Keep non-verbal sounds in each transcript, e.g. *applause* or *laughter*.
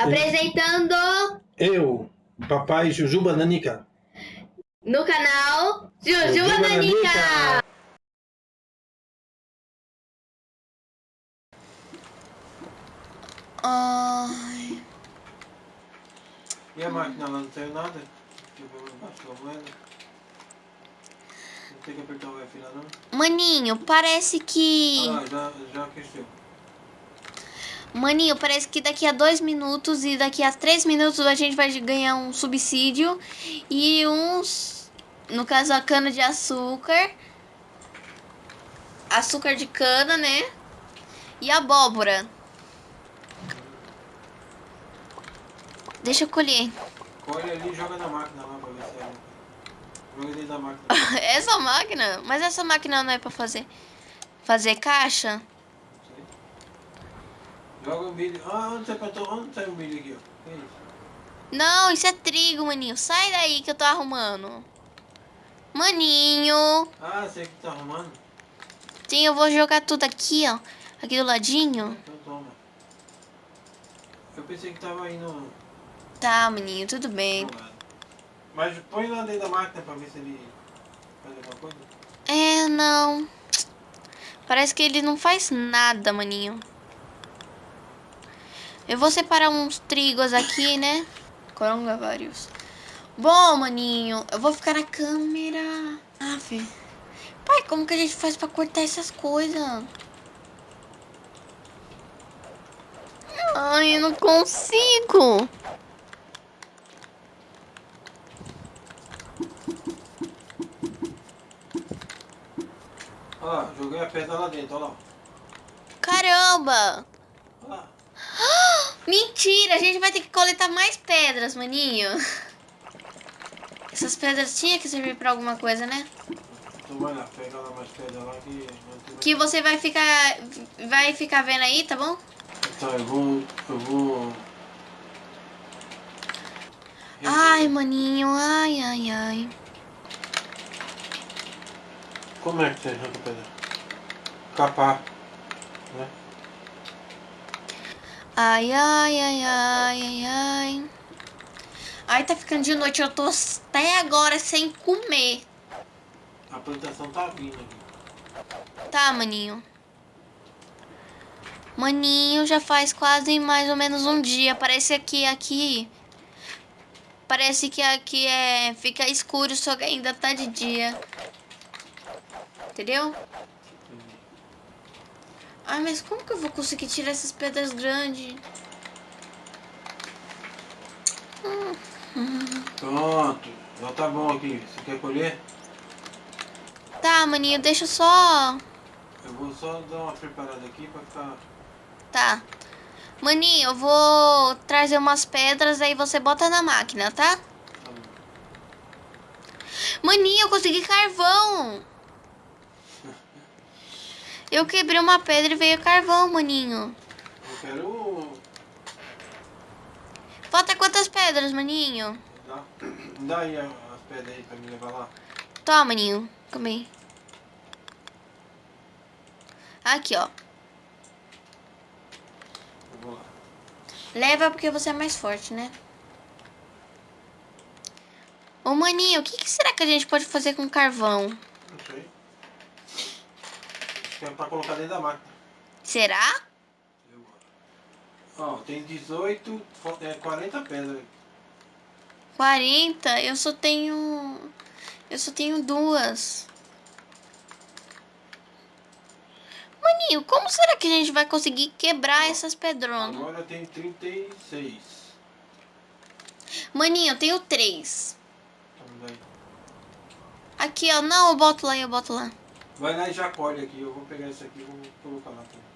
Apresentando Eu, papai Jujuba Nanica. no canal Jujuba Jujuba Nanica. Nanica. Ai. E a máquina lá não saiu nada? Deixa eu ver embaixo da moeda. Não tem que apertar o F lá não? Maninho, parece que. Ah, já, já aqueceu. Maninho, parece que daqui a dois minutos e daqui a três minutos a gente vai ganhar um subsídio e uns. No caso, a cana de açúcar. Açúcar de cana, né? E abóbora. Deixa eu colher. Colhe ali e joga na máquina lá pra ver se é. Joga dentro da máquina. *laughs* Essa máquina? Mas essa máquina não é pra fazer. Fazer caixa? Joga o milho. Ah, onde você apertou? Onde saiu o milho aqui, ó? Que isso? Não, isso é trigo, maninho. Sai daí que eu tô arrumando. Maninho. Ah, você que tá arrumando? Sim, eu vou jogar tudo aqui, ó. Aqui do ladinho. Então toma. Eu pensei que tava indo. Tá, maninho, tudo bem. Mas põe lá dentro da máquina pra ver se ele faz alguma coisa. É, não. Parece que ele não faz nada, maninho. Eu vou separar uns trigos aqui, né? Coronga vários. Bom, maninho, eu vou ficar na câmera. Ah. Pai, como que a gente faz pra cortar essas coisas? Ai, eu não consigo. Olha lá, joguei a pedra lá dentro, olha lá. Caramba! Olha lá. Mentira, a gente vai ter que coletar mais pedras, maninho. Essas pedras tinham que servir pra alguma coisa, né? Então vai lá, pega lá mais pedra lá que. Que você vai ficar vai ficar vendo aí, tá bom? Então eu vou. Eu vou. Ai, maninho, ai, ai, ai. Como é que você arranca pedra? Capar. Né? Ai, ai, ai, ai, ai, ai. Ai, tá ficando de noite, eu tô até agora sem comer. A plantação tá vindo aqui. Tá, maninho. Maninho, já faz quase mais ou menos um dia. Parece que aqui. Parece que aqui é. Fica escuro, só que ainda tá de dia. Entendeu? Ai, mas como que eu vou conseguir tirar essas pedras grandes? Pronto, já tá bom aqui. Você quer colher? Tá, maninho, deixa só. Eu vou só dar uma preparada aqui pra ficar. Tá. Maninho, eu vou trazer umas pedras, aí você bota na máquina, tá? Tá bom. Maninho, eu consegui carvão. Eu quebrei uma pedra e veio carvão, maninho. Eu quero. Falta quantas pedras, maninho? Dá, dá aí as pedras aí pra me levar lá. Toma, maninho. Comi. Aqui, ó. Eu vou lá. Leva porque você é mais forte, né? Ô, maninho, o que, que será que a gente pode fazer com carvão? Não sei. É pra colocar dentro da máquina. Será? Eu. Ó, tem 18, fo- é 40 pedras. 40? Eu só tenho... Eu só tenho duas. Maninho, como será que a gente vai conseguir quebrar essas pedronas? Agora tem 36. Maninho, eu tenho três. Então, daí. Aqui, ó. Não, eu boto lá, eu boto lá. Vai lá e já colhe aqui. Eu vou pegar isso aqui e vou colocar lá aqui também.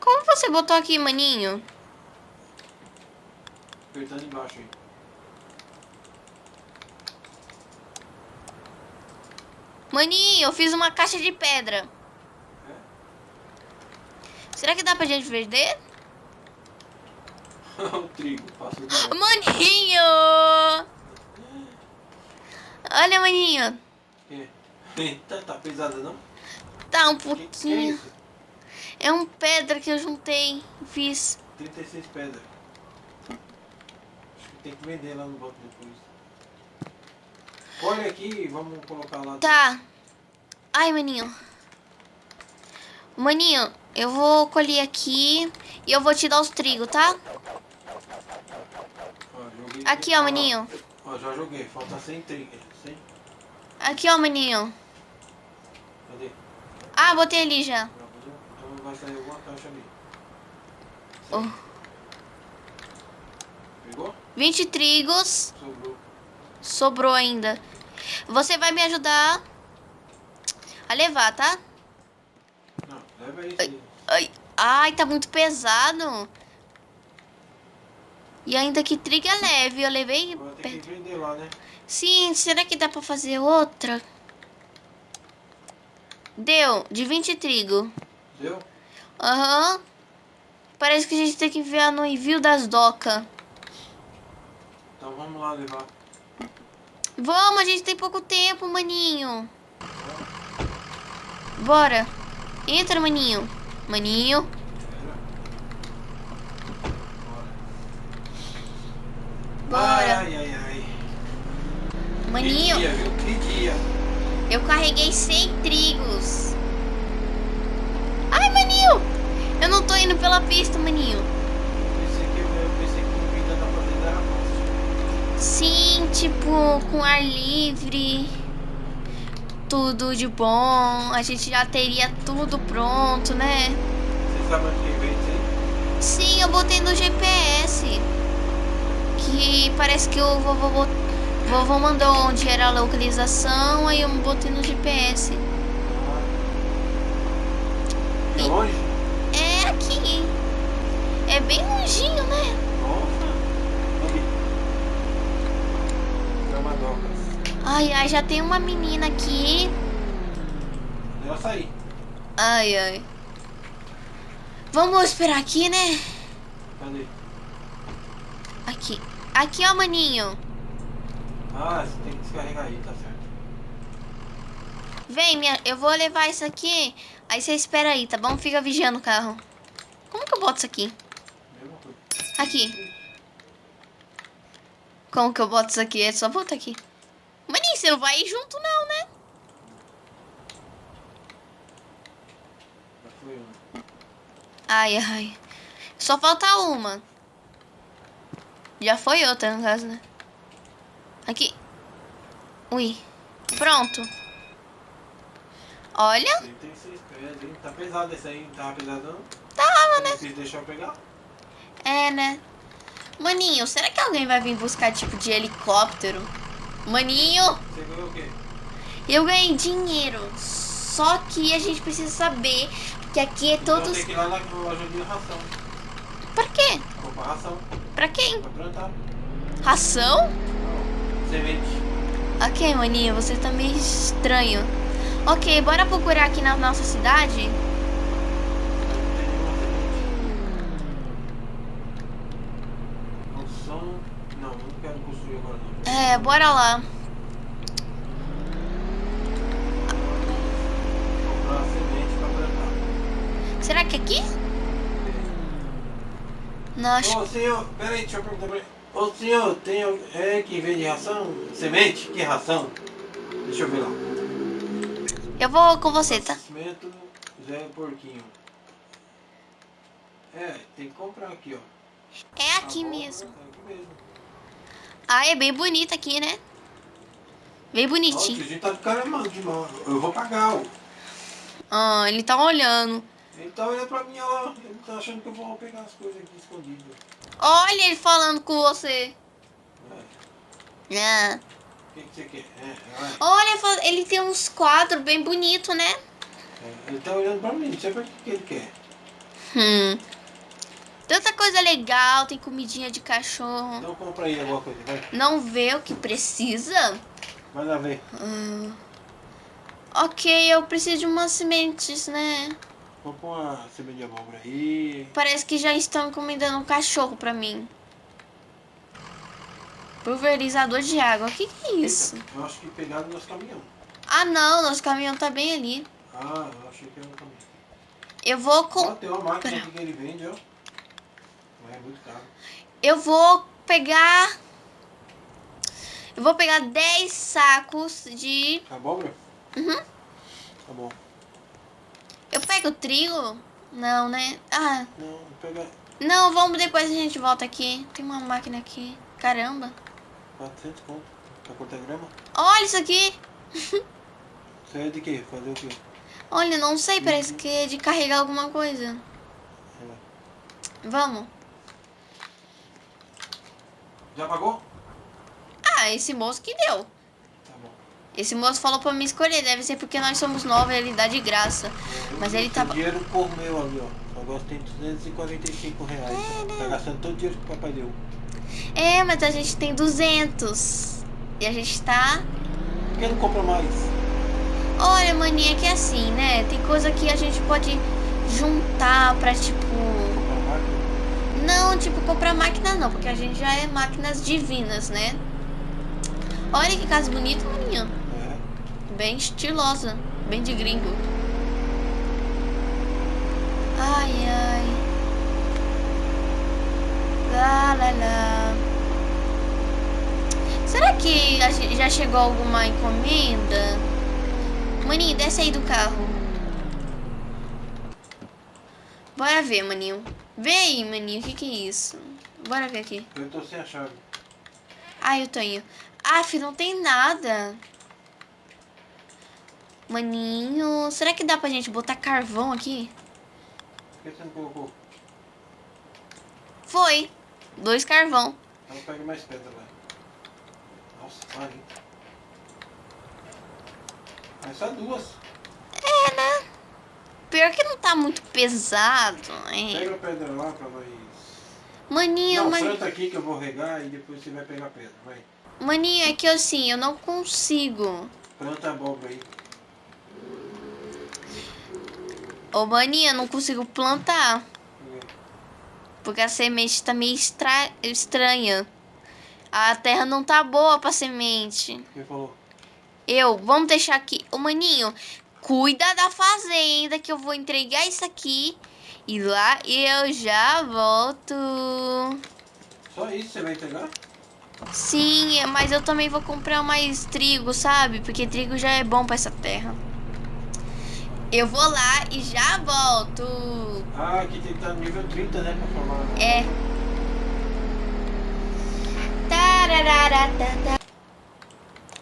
Como você botou aqui, maninho? Apertando embaixo aí. Maninho, eu fiz uma caixa de pedra. É? Será que dá pra gente vender? O *laughs* trigo, passa o Maninho! Olha, maninho. Que? Eita, tá pesada não? Tá um Que, que é pouquinho. isso? É um pedra que eu juntei. Fiz. 36 pedras. Acho que tem que vender lá no banco depois. Olha aqui e vamos colocar lá. Tá. Ai, maninho. Maninho, eu vou colher aqui e eu vou te dar os trigo, tá? Aqui, ó, maninho. Ó, já joguei. Falta 100 trigas. 100? Aqui, ó, maninho. Cadê? Ah, botei ali já. Então vai sair alguma caixa ali. Oh. Pegou? 20 trigos. Sobrou. Sobrou ainda. Você vai me ajudar a levar, tá? Não, leva aí. Ai, ai, tá muito pesado. E ainda que trigo é leve. Eu levei... Tem pe- que vender lá, né? Sim, será que dá pra fazer outra? Deu, de 20 trigo. Deu? Aham. Parece que a gente tem que enviar no envio das docas. Então vamos lá levar. Vamos, a gente tem pouco tempo, maninho. Bora. Entra, maninho. Maninho. Bora. Ai, ai, ai. Maninho, Que dia, viu? Que dia. eu carreguei 100 trigos. Ai, maninho. Eu não tô indo pela pista, maninho. Sim, tipo, com ar livre. Tudo de bom. A gente já teria tudo pronto, né? Você sabe onde vem aí? Sim, eu botei no GPS. Que parece que o vovô, bot- vovô mandou onde era a localização, aí eu botei no GPS. É longe? É aqui. É bem longinho, né? Nossa. Gramadocas. Ai, ai, já tem uma menina aqui. Eu saí. Ai, ai. Vamos esperar aqui, né? Cadê? Aqui. Ó, maninho. Ah, você tem que descarregar aí, tá certo. Vem, minha, eu vou levar isso aqui. Aí você espera aí, tá bom? Fica vigiando o carro. Como que eu boto isso aqui? Aqui. Como que eu boto isso aqui? É só botar aqui. Maninho, você não vai ir junto não, né? Ai, ai. Só falta uma. Já foi outra, no caso, né? Aqui. Ui. Pronto. Olha. 36 pés, hein? Tá pesado esse aí, tava pesado não? Tava, né? Vocês deixar eu pegar? É, né? Maninho, será que alguém vai vir buscar tipo de helicóptero? Maninho, Você ganhou o quê? eu ganhei dinheiro. Só que a gente precisa saber que aqui é Então todos. tem que ir lá na loja de ração. Pra quê? Comprar ração. Pra quem? Pra plantar. Ração? Semente. Ok, maninho, você tá meio estranho. Ok, bora procurar aqui na nossa cidade? Não. Não, quero construir agora não. É, bora lá. Será que é aqui? Não, acho. Ô senhor, peraí, deixa eu perguntar pra ele. Ô senhor, tem é que vende ração? Semente? Que ração? Deixa eu ver lá. Eu vou com você, tá? Abastecimento Zé Porquinho. É, tem que comprar aqui, ó. É aqui mesmo. É aqui mesmo. Ah, é bem bonito aqui, né? Bem Nossa, a bonitinho. gente tá de cara de mal. Eu vou pagar, ó. Ah, ele tá olhando. Ele tá olhando pra mim, lá. Ele tá achando que eu vou pegar as coisas aqui escondidas. Olha ele falando com você. É. Ah. O que, que você quer? É. Olha, ele tem uns quadros bem bonitos, né? É, Ele tá olhando pra mim, não sei pra que, que ele quer. Hum. Tanta coisa legal, tem comidinha de cachorro. Então compra aí alguma coisa, vai. Não vê o que precisa? Vai lá ver. Hum. Ok, eu preciso de umas sementes, né? Compra uma semente de abóbora aí. Parece que já estão encomendando um cachorro pra mim. Pulverizador de água. O que, que é isso? Eu acho que pegaram no nosso caminhão. Ah, não, nosso caminhão tá bem ali. Ah, eu achei que era um caminhão. Eu vou com... tem uma máquina que ele vende, ó. Mas é muito caro. Eu vou pegar... Eu vou pegar 10 sacos de... Abóbora? Uhum. Tá bom. Eu pego trigo? Não, né? Ah, Não, pega não, vamos depois a gente volta aqui. Tem uma máquina aqui. Caramba. 400 conto pra cortar grama. Olha isso aqui. *laughs* Isso aí é de quê? Fazer o quê? Olha, não sei, parece que é de carregar alguma coisa. É. Vamos. Já pagou? Ah, esse moço que deu. Tá. Esse moço falou pra me escolher. Deve ser porque nós somos novos e ele dá de graça. Mas ele tava... dinheiro por meu ali, ó. Agora tem 245 reais. Tá gastando todo o dinheiro que o papai deu. É, mas a gente tem 200. E a gente tá... Por que não compra mais? Olha, maninha, que é assim, né? Tem coisa que a gente pode juntar pra, tipo... Comprar máquina? Não, tipo, comprar máquina não, porque a gente já é máquinas divinas, né? Olha que casa bonita, maninha. Bem estilosa, bem de gringo. Ai, ai. Lá, lá, lá. Será que já chegou alguma encomenda? Maninho, desce aí do carro. Bora ver, maninho. Aí, maninho, o que que é isso? Bora ver aqui. Eu tô sem a chave. Ai, eu tô indo. Aff, não tem nada. Maninho, será que dá pra gente botar carvão aqui? Por que você não colocou? Foi. Dois carvão. Então pega mais pedra lá. Nossa, hein? Mas só duas. É, né? Pior que não tá muito pesado. É. Pega a pedra lá pra nós. Maninho, Não, man... planta aqui que eu vou regar e depois você vai pegar a pedra. Vai. maninho, é que assim, eu não consigo. Planta a abóbora aí. Ô, maninho, eu não consigo plantar. Porque a semente tá meio estra... estranha. A terra não tá boa pra semente. Quem falou? Eu, vamos deixar aqui. Ô, maninho, cuida da fazenda que eu vou entregar isso aqui. E lá eu já volto. Só isso você vai entregar? Sim, mas eu também vou comprar mais trigo, sabe? Porque trigo já é bom pra essa terra. Eu vou lá e já volto. Ah, aqui tem que estar no nível 30, né? Pra formar. É.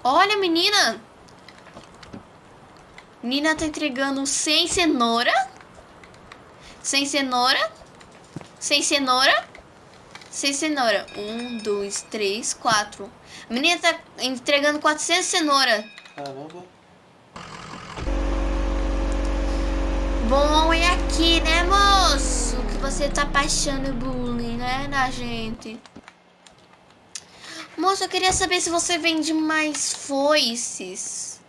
Olha, menina. Menina tá entregando sem cenoura. Sem cenoura. Sem cenoura. Sem cenoura. Um, dois, três, quatro. A menina tá entregando 400 cenoura. Caramba. Bom é aqui, né, moço? Que você tá passando bullying, né, na gente. Moço, eu queria saber se você vende mais foices.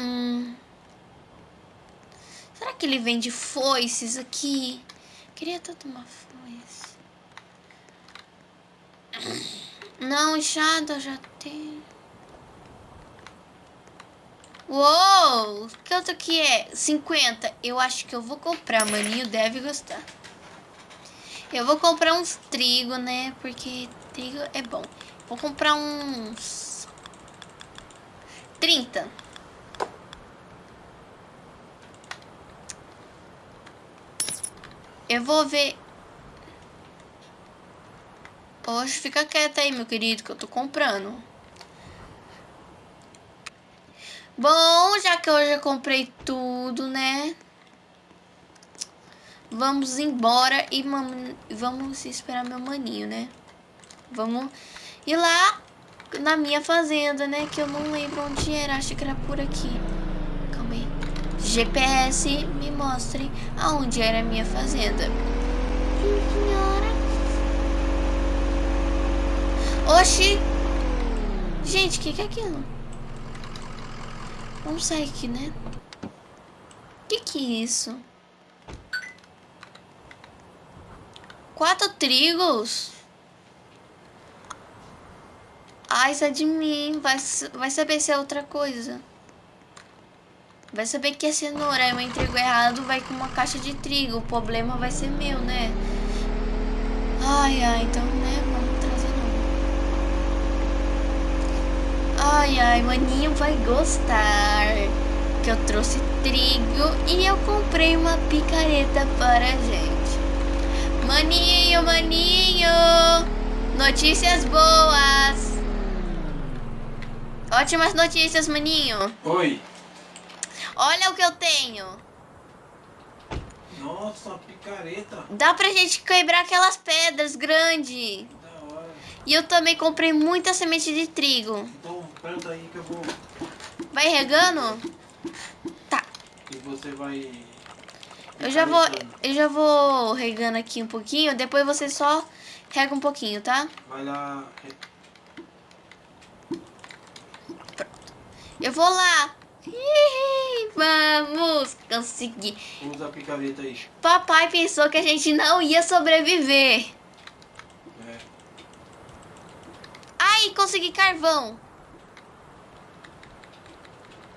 Hum. Será que ele vende foices aqui? Queria tanto uma foice. Não, enxada já tem. Uou! Quanto que é? 50. Eu acho que eu vou comprar, maninho deve gostar. Eu vou comprar uns trigo, né? Porque trigo é bom. Vou comprar uns... 30. Eu vou ver... Hoje fica quieta aí, meu querido, que eu tô comprando. Bom, já que eu já comprei tudo, né? Vamos embora e vamos esperar meu maninho, né? Vamos ir lá na minha fazenda, né? Que eu não lembro onde era, acho que era por aqui. Calma aí. GPS, me mostre aonde era a minha fazenda. Senhora. Oxi! Gente, o que, que é aquilo? Vamos sair aqui, né? Que que é isso? Quatro trigos? Ai, sai de mim. Vai, vai saber se é outra coisa. Vai saber que é cenoura. Eu entrego errado, vai com uma caixa de trigo. O problema vai ser meu, né? Ai, ai, então, né? Vamos trazer não. Ai, ai, maninho vai gostar. Que eu trouxe trigo e eu comprei uma picareta para a gente. Maninho, maninho! Notícias boas! Ótimas notícias, maninho! Oi. Olha o que eu tenho! Nossa, picareta. Dá pra gente quebrar aquelas pedras grandes! E eu também comprei muita semente de trigo. Então planta aí que eu vou. Vai regando? Tá. E você vai. Eu já vou, eu já vou regando aqui um pouquinho, depois você só rega um pouquinho, tá? Vai lá. Eu vou lá. Vamos conseguir. Usa a picareta aí. Papai pensou que a gente não ia sobreviver. É. Ai, consegui carvão.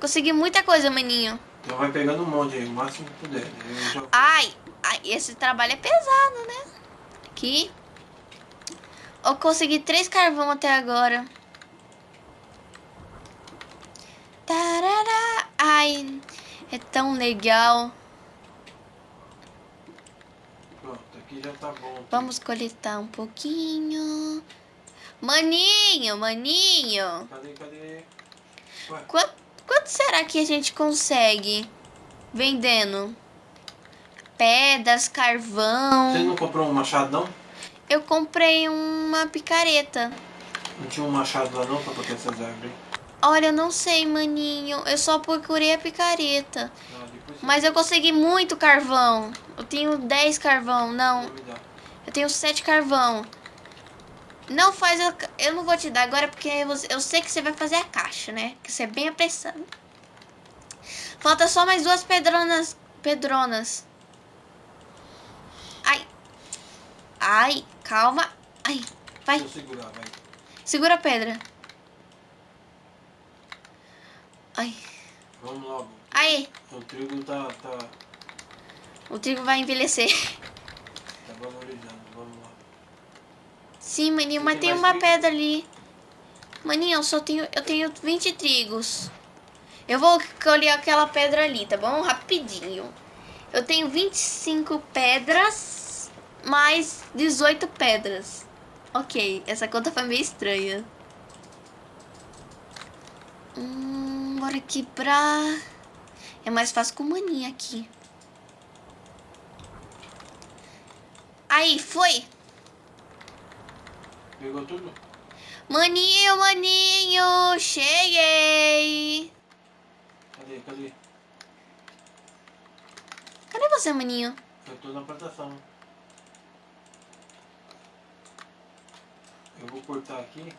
Consegui muita coisa, maninho. Então vai pegando um monte aí, o máximo que puder. Eu já... Ai, ai, esse trabalho é pesado, né? Aqui. Eu consegui três carvão até agora. Tarará. Ai, é tão legal. Pronto, aqui já tá bom. Vamos coletar um pouquinho. Maninho, maninho. Cadê, cadê? Quanto, quanto será que a gente consegue vendendo? Pedras, carvão. Você não comprou um machado não? Eu comprei uma picareta. Não tinha um machado lá não pra proteger essas árvores? Olha, eu não sei, maninho. Eu só procurei a picareta. Ah, Mas eu consegui muito carvão. Eu tenho 10 carvão. Não, eu tenho 7 carvão. Não faz a... ca- Eu não vou te dar agora porque eu sei que você vai fazer a caixa, né? Que você é bem apressado. Falta só mais duas pedronas. Pedronas. Ai. Ai, calma. Ai, vai. Eu segurar, vai. Segura a pedra. Ai. Vamos logo. Aí, O trigo tá, tá, o trigo vai envelhecer. tá valorizando. Vamos. Sim, maninho, Você mas tem tem uma trigo? pedra ali. Maninho, eu só tenho. Eu tenho 20 trigos. Eu vou colher aquela pedra ali, tá bom? Rapidinho. Eu tenho 25 pedras mais 18 pedras. Ok, essa conta foi meio estranha. Hum, bora quebrar. É mais fácil com maninha aqui. Aí, foi. Pegou tudo? Maninho, maninho, cheguei. Cadê, cadê? Cadê você, maninho? Eu tô na plantação. Eu vou cortar aqui.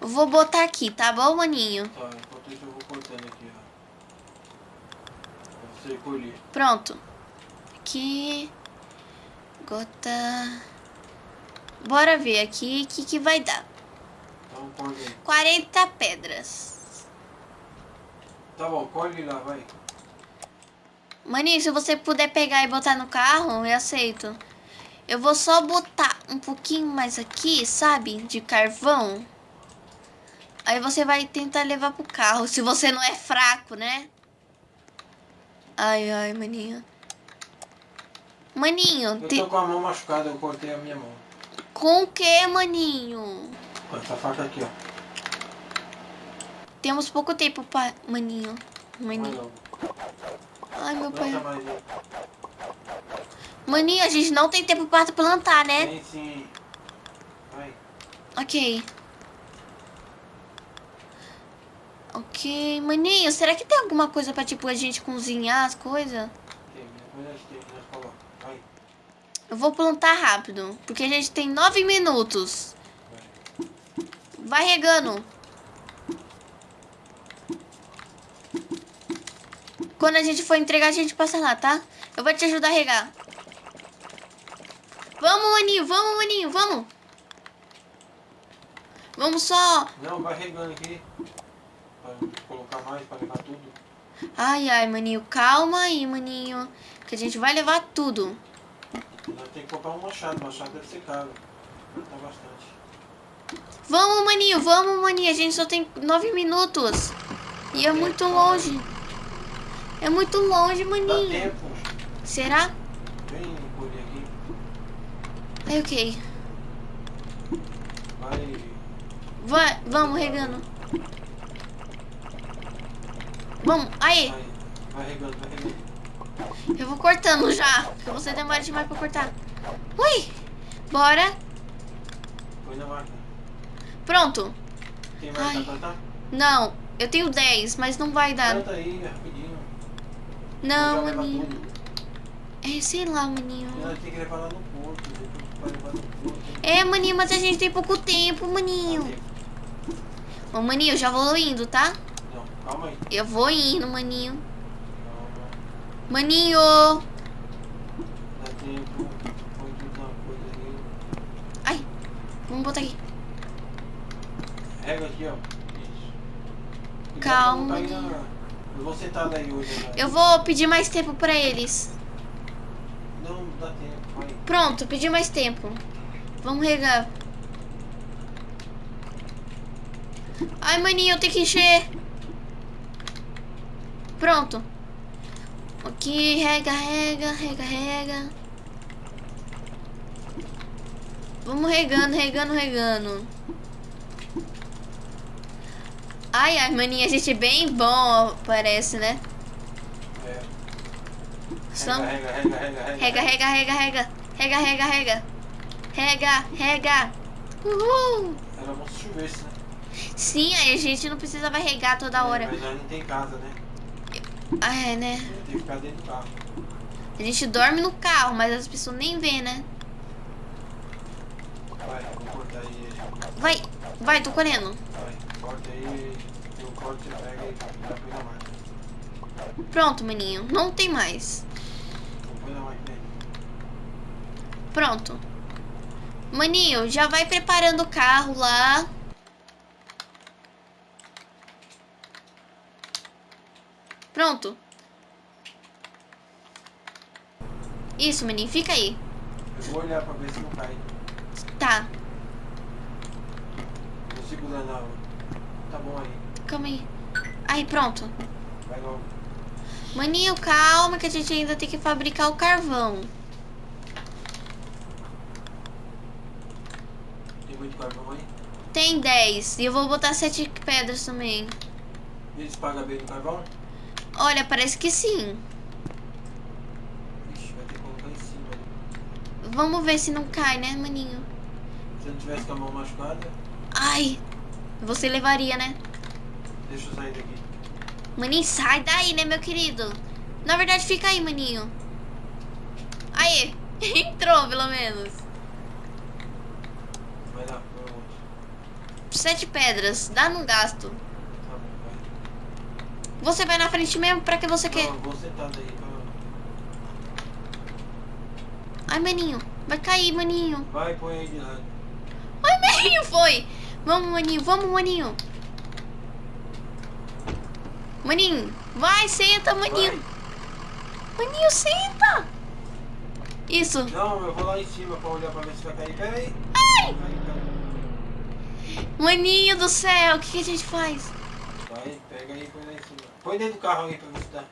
Eu vou botar aqui, tá bom, maninho? Tá, enquanto isso eu vou cortando aqui, ó. Pra você colher. Pronto. Aqui. Gota. Bora ver aqui o que, que vai dar. Então colhe aí. 40 pedras. Tá bom, colhe lá, vai. Maninho, se você puder pegar e botar no carro, eu aceito. Eu vou só botar um pouquinho mais aqui, sabe? De carvão. Aí você vai tentar levar pro carro, se você não é fraco, né? Ai, ai, maninho. Maninho, Eu te- tô com a mão machucada, eu cortei a minha mão. com o que, maninho? Com essa faca aqui, ó. Temos pouco tempo, pa... maninho. Maninho. logo. Ai, meu Planta pai. mais aí. Maninho, a gente não tem tempo para plantar, né? Tem sim. Vai. Ok. Ok, maninho, será que tem alguma coisa pra, tipo, a gente cozinhar as coisas? Tem, a gente tem que nós coloca. Vai. Eu vou plantar rápido, porque a gente tem nove minutos. Vai regando. Quando a gente for entregar, a gente passa lá, tá? Eu vou te ajudar a regar. Vamos, maninho, vamos, maninho, vamos. Vamos só. Não, vai regando aqui. Pra colocar mais, pra levar tudo. Ai, ai, maninho, calma aí, maninho. Que a gente vai levar tudo. Nós temos que comprar um machado. O machado deve ser caro. Tá bastante. Vamos, maninho, vamos, maninho. A gente só tem nove minutos. E é muito longe. É muito longe, Dá maninho. tempo. Será? Vem colher aqui. Aí, ok. Vai. Vai, vamos, regando. Vamos, aí. Vai, vai regando, vai regando. Eu vou cortando já. Porque você demora demais pra cortar. Ui! Bora. Pronto. Tem mais Ai. pra plantar? Não, eu tenho 10, mas não vai dar. Planta aí, rapidinho. Não, maninho. É, sei lá, maninho. Temos que levar lá no porto. Depois vai levar no porto. É, maninho, mas a gente tem pouco tempo, maninho. Tempo. Ô, maninho, eu já vou indo, tá? Não, calma aí. Eu vou indo, maninho. Maninho! Ai, vamos botar aqui. Rega aqui, ó. Calma, Eu vou sentar daí hoje. né? Eu vou pedir mais tempo pra eles. Não, dá tempo. Vai. Pronto, pedi mais tempo. Vamos regar. Ai, maninho, eu tenho que encher. Pronto. Aqui, rega, rega, rega, rega. Vamos regando, regando, regando. Ai, ai, maninha, a gente é bem bom, parece, né? É. Rega, rega, rega, rega. Rega, rega, rega, rega. Rega, rega, rega. Uhul. Era bom se chovesse, né? Sim, aí a gente não precisa vai regar toda hora. Mas nós não tem casa, né? Ah, é, né? Tem que ficar dentro do carro. A gente dorme no carro, mas as pessoas nem vê, né? Vai, aí. Vai, vai, tô correndo. Aí. Eu corto, você pega e na máquina. Pronto, maninho. Não tem mais. Pronto. Maninho, já vai preparando o carro lá. Pronto. Isso, maninho. Fica aí. Eu vou olhar pra ver se não cai. Tá. Vou segurando a... Tá bom aí. Calma aí. Aí, pronto. Vai logo. Maninho, calma que a gente ainda tem que fabricar o carvão. Tem muito carvão aí? Tem 10 e eu vou botar 7 pedras também. Eles pagam bem no carvão? Olha, parece que sim. Ixi, vai ter que colocar em cima. né? Vamos ver se não cai, né, maninho? Se eu não tivesse com a mão machucada, Ai, você levaria, né? deixa eu sair daqui. Maninho, sai daí, né, meu querido? Na verdade, fica aí, maninho. Aí, *laughs* entrou pelo menos. Vai lá, põe o outro. Sete pedras, dá num gasto. Tá. Você vai na frente mesmo, pra que você quer? Não, eu vou sentar daí. Pra... Ai, maninho, vai cair, maninho. Vai, põe aí de lado. Ai, maninho, foi. Vamos, maninho, vamos, maninho. Maninho, vai, senta, maninho. Vai. Maninho, senta. Isso. Não, eu vou lá em cima pra olhar pra ver se vai cair. Pera aí. Ai, maninho do céu, o que, que a gente faz? Vai, pega aí e põe lá em cima. Põe dentro do carro aí pra se dá.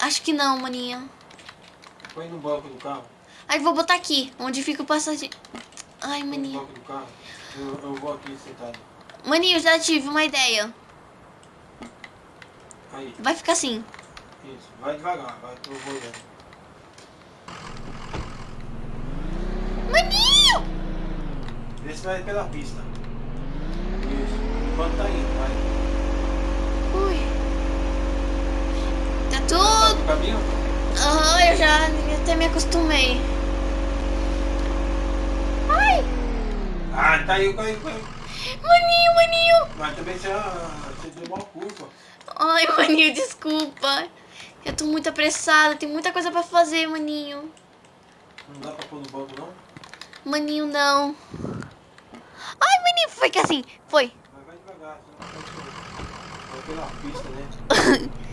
Acho que não, maninho. Põe no banco do carro. Aí vou botar aqui, onde fica o passageiro. Ai, Põe no maninho. banco do carro. Eu, eu vou aqui sentado. Maninho, já tive uma ideia. Aí, Vai ficar assim. isso. Vai devagar, vai, eu vou olhando. Maninho! Vê se vai pela pista. Isso. Enquanto tá indo, vai. Ui. Tá Tá tudo. Aham, eu já até me acostumei. Ai! Ah, caiu, caiu, caiu. Maninho, maninho! Mas também você, você deu uma curva. Ai, maninho, desculpa. Eu tô muito apressada, tem muita coisa pra fazer, maninho. Não dá pra pôr no banco, não? Maninho, não. Ai, maninho, foi que assim, foi. Mas vai devagar, senão pela pista, né? *laughs*